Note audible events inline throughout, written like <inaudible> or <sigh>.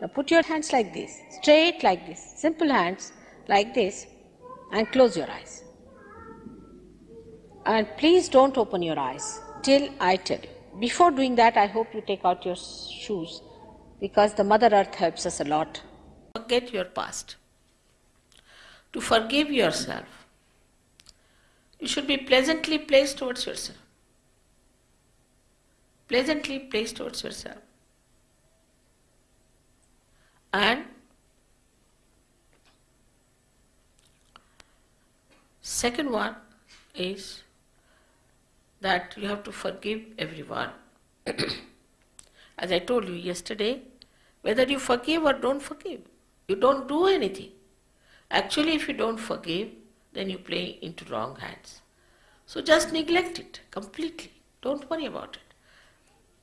Now put your hands like this, straight like this, simple hands like this, and close your eyes. And please don't open your eyes till I tell you. Before doing that, I hope you take out your shoes because the Mother Earth helps us a lot. Forget your past. To forgive yourself, you should be pleasantly placed towards yourself. Pleasantly placed towards yourself. And second one is that you have to forgive everyone. <clears throat> As I told you yesterday, whether you forgive or don't forgive, you don't do anything. Actually, if you don't forgive, then you play into wrong hands. So just neglect it completely. Don't worry about it.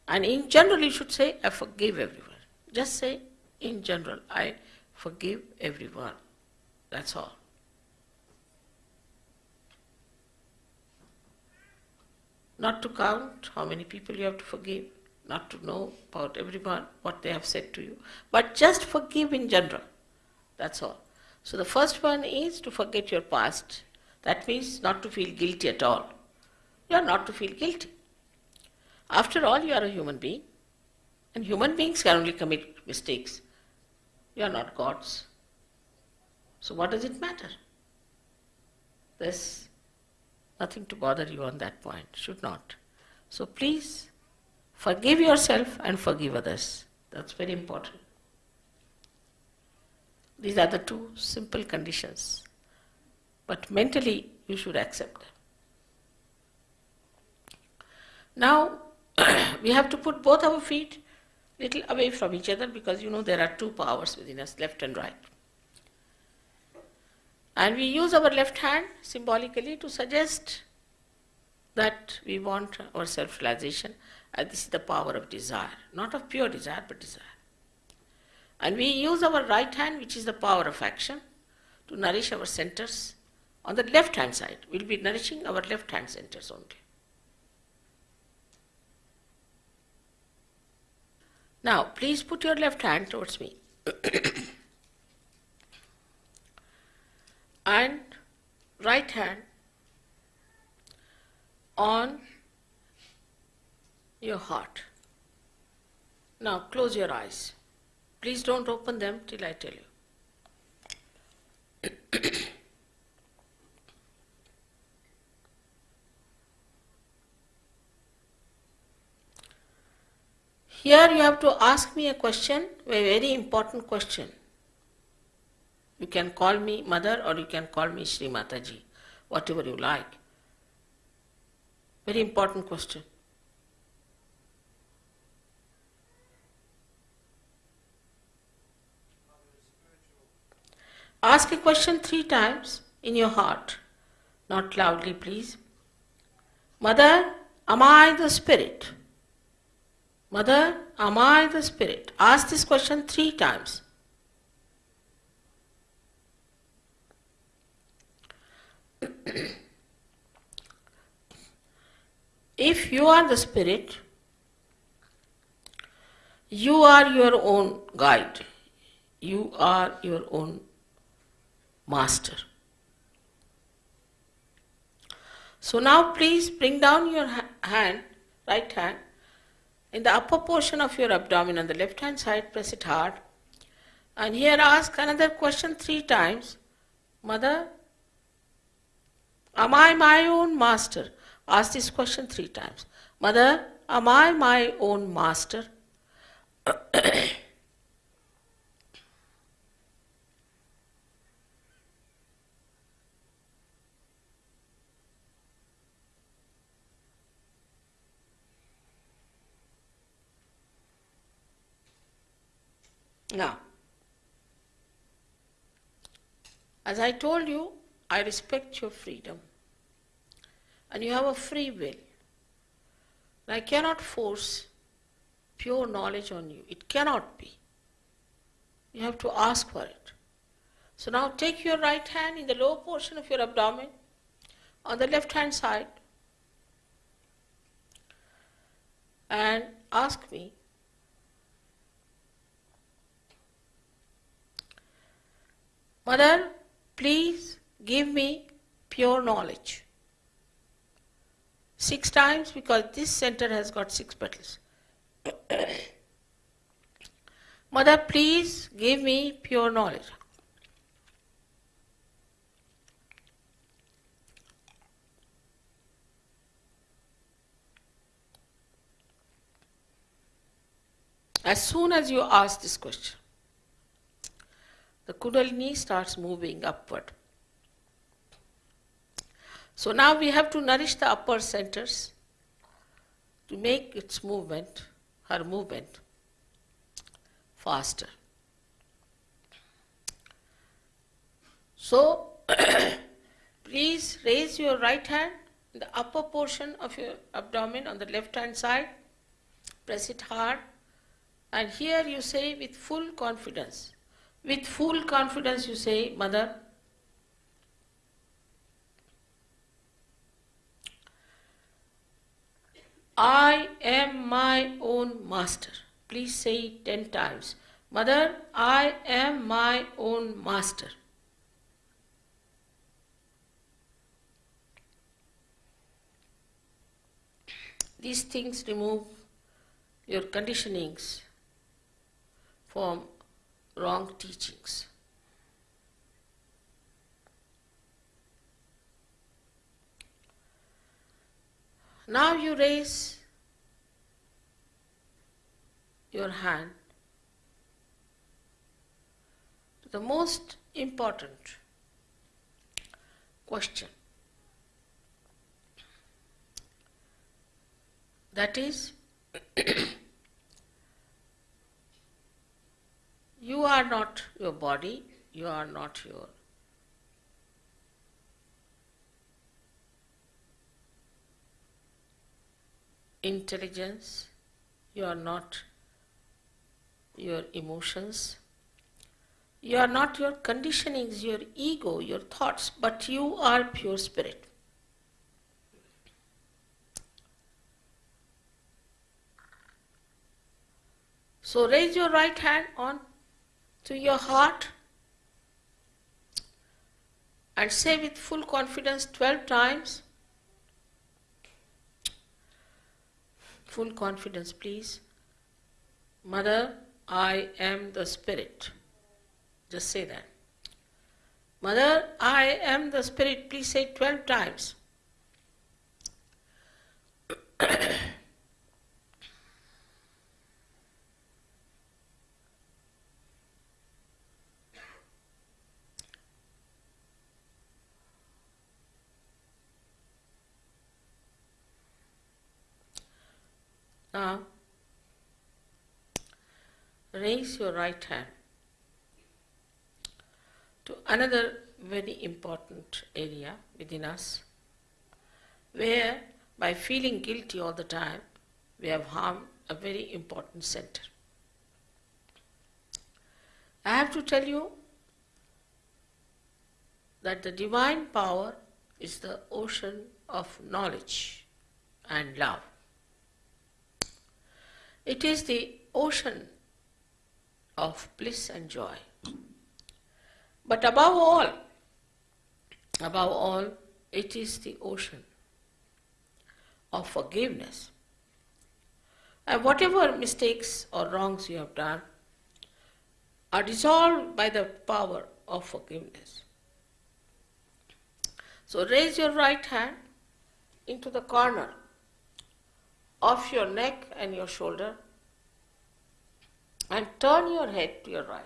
And in general, you should say, I forgive everyone. Just say, in general, I forgive everyone. That's all. Not to count how many people you have to forgive, not to know about everyone, what they have said to you, but just forgive in general. That's all. So the first one is to forget your past. That means not to feel guilty at all. You are not to feel guilty. After all, you are a human being, and human beings can only commit mistakes. You are not gods. So what does it matter? There's nothing to bother you on that point, should not. So please forgive yourself and forgive others. That's very important. These are the two simple conditions. But mentally, you should accept them. Now, <clears throat> we have to put both our feet little away from each other because you know there are two powers within us, left and right. And we use our left hand symbolically to suggest that we want our self-realization and this is the power of desire, not of pure desire but desire. And we use our right hand which is the power of action to nourish our centers. On the left hand side, we'll be nourishing our left hand centers only. Now, please put your left hand towards me. <coughs> and right hand on your heart. Now, close your eyes. Please don't open them till I tell you. Here you have to ask me a question, a very important question. You can call me mother or you can call me Sri Mataji, whatever you like. Very important question. Ask a question three times in your heart, not loudly, please. Mother, am I the spirit? Mother, am I the spirit? Ask this question three times. <clears throat> if you are the spirit, you are your own guide. You are your own master. So now please bring down your hand, right hand, in the upper portion of your abdomen on the left hand side, press it hard. And here ask another question three times. Mother, am I my own master? Ask this question three times. Mother, am I my own master? <clears throat> Now, as I told you, I respect your freedom. And you have a free will. And I cannot force pure knowledge on you. It cannot be. You have to ask for it. So now take your right hand in the lower portion of your abdomen, on the left hand side, and ask me Mother, please give me pure knowledge. Six times because this center has got six petals. <coughs> Mother, please give me pure knowledge. As soon as you ask this question, the Kundalini starts moving upward. So now we have to nourish the upper centers to make its movement, her movement, faster. So <coughs> please raise your right hand in the upper portion of your abdomen on the left hand side, press it hard, and here you say with full confidence. With full confidence, you say, Mother, I am my own master. Please say it ten times. Mother, I am my own master. These things remove your conditionings from wrong teachings. Now you raise your hand to the most important question. That is, <clears throat> you are not your body, you are not your intelligence, you are not your emotions, you are not your conditionings, your ego, your thoughts, but you are pure spirit. So raise your right hand on to your heart and say with full confidence 12 times. Full confidence, please. Mother, I am the Spirit. Just say that. Mother, I am the Spirit. Please say 12 times. <clears throat> now, raise your right hand to another very important area within us where by feeling guilty all the time we have harmed a very important center. I have to tell you that the divine power is the ocean of knowledge and love. It is the ocean of bliss and joy. But above all, above all, it is the ocean of forgiveness. And whatever mistakes or wrongs you have done are dissolved by the power of forgiveness. So raise your right hand into the corner of your neck and your shoulder and turn your head to your right.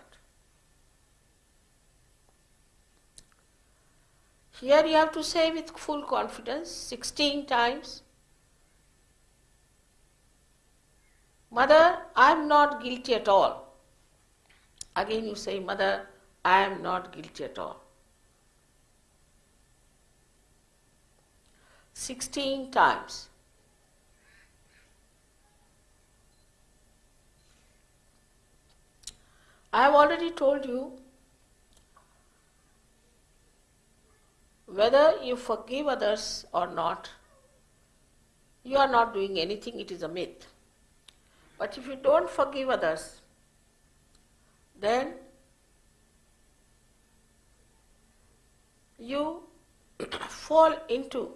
Here you have to say with full confidence 16 times Mother, I am not guilty at all. Again you say, Mother, I am not guilty at all. 16 times. I have already told you whether you forgive others or not, you are not doing anything, it is a myth. But if you don't forgive others, then you <coughs> fall into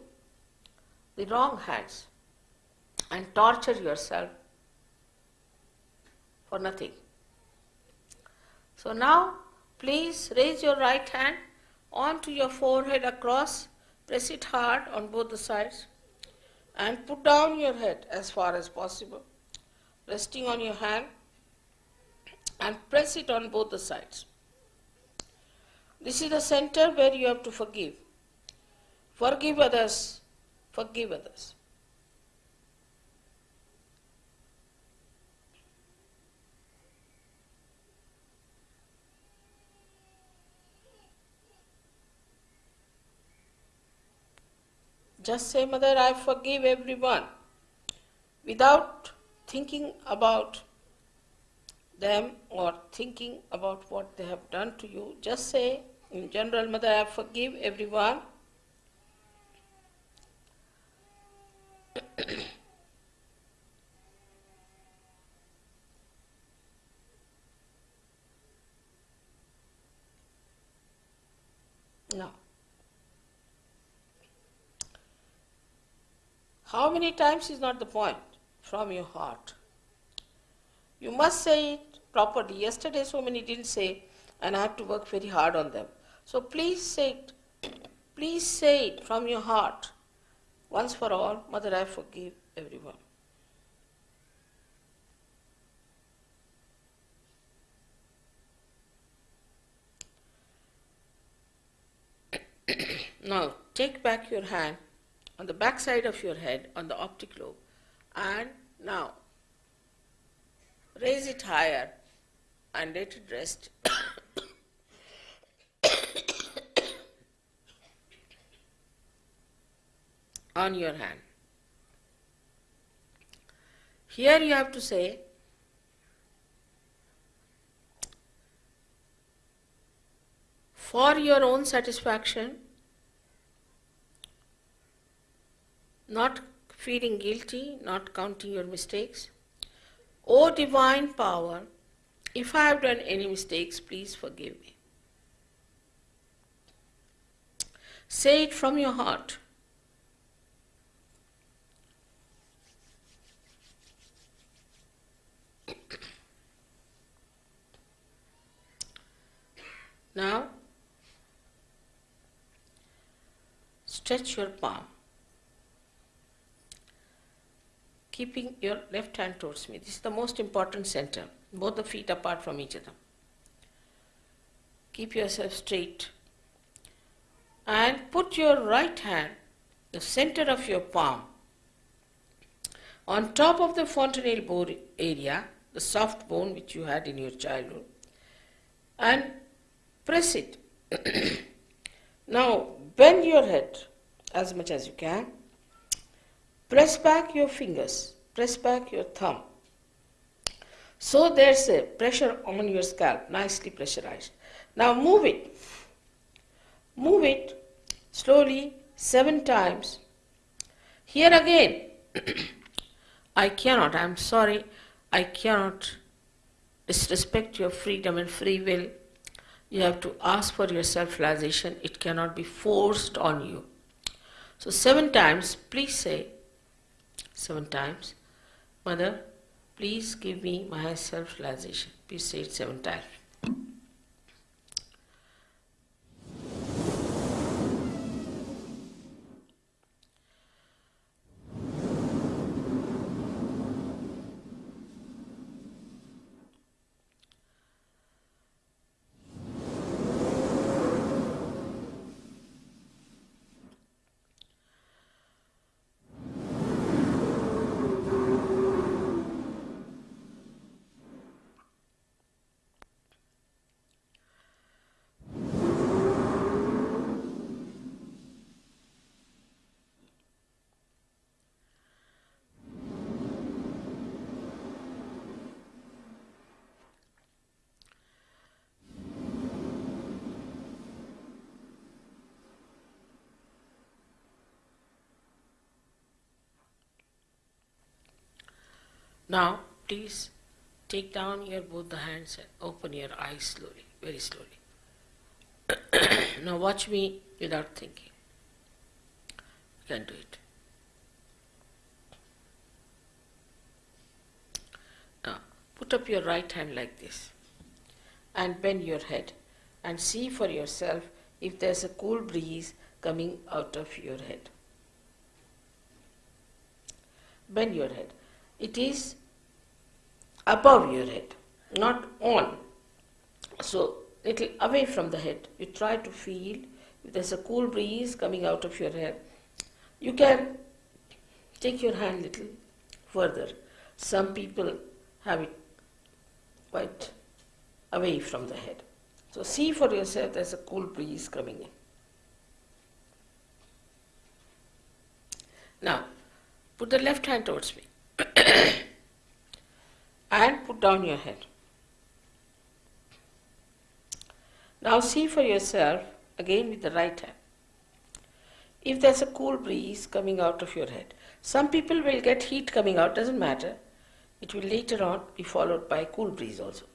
the wrong hands and torture yourself for nothing. So now, please raise your right hand onto your forehead across, press it hard on both the sides, and put down your head as far as possible, resting on your hand, and press it on both the sides. This is the center where you have to forgive. Forgive others, forgive others. Just say, Mother, I forgive everyone without thinking about them or thinking about what they have done to you. Just say, in general, Mother, I forgive everyone. <coughs> now, how many times is not the point from your heart. You must say it properly. Yesterday, so many didn't say, and I have to work very hard on them. So please say it. Please say it from your heart. Once for all, Mother, I forgive everyone. <coughs> now, take back your hand on the back side of your head on the optic lobe and now raise it higher and let it rest <coughs> on your hand. Here you have to say, for your own satisfaction, not feeling guilty, not counting your mistakes. O divine power, if I have done any mistakes, please forgive me. Say it from your heart. Now, stretch your palm, keeping your left hand towards me. This is the most important center, both the feet apart from each other. Keep yourself straight and put your right hand, the center of your palm, on top of the fontanelle bone area, the soft bone which you had in your childhood, and press it. <clears throat> now bend your head as much as you can. Press back your fingers, press back your thumb. So there's a pressure on your scalp, nicely pressurized. Now move it. Move it slowly seven times. Here again, <clears throat> I cannot, I'm sorry, I cannot disrespect your freedom and free will. You have to ask for your self realization, it cannot be forced on you. So, seven times, please say, seven times, Mother, please give me my self realization. Please say it seven times. Now, please take down your both the hands and open your eyes slowly, very slowly. <clears throat> now watch me without thinking. You can do it. Now put up your right hand like this and bend your head and see for yourself if there's a cool breeze coming out of your head. Bend your head. It is above your head, not on. So, little away from the head. You try to feel if there's a cool breeze coming out of your head. You can take your hand little further. Some people have it quite away from the head. So see for yourself there's a cool breeze coming in. Now, put the left hand towards me <coughs> and put down your head. Now see for yourself again with the right hand. If there's a cool breeze coming out of your head, some people will get heat coming out, doesn't matter. It will later on be followed by a cool breeze also.